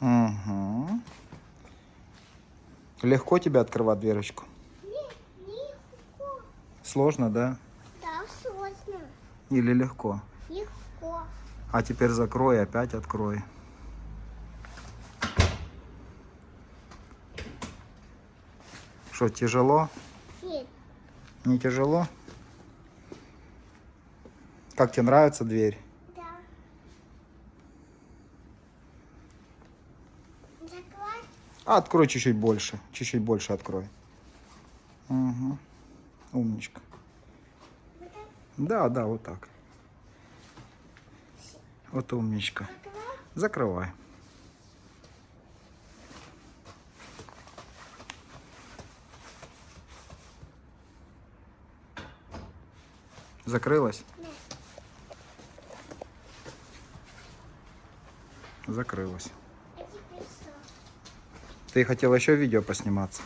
Угу. Легко тебе открывать дверочку? Не, не легко. Сложно, да? Да, сложно. Или легко? Легко. А теперь закрой опять открой. Что, тяжело? Нет. Не тяжело? Как тебе нравится дверь? Да. Закрой. Открой чуть-чуть больше. Чуть-чуть больше открой. Угу. Умничка. Да, да, вот так. Вот умничка. Закрой. Закрывай. Закрылась? Закрылась. Ты хотела еще видео посниматься?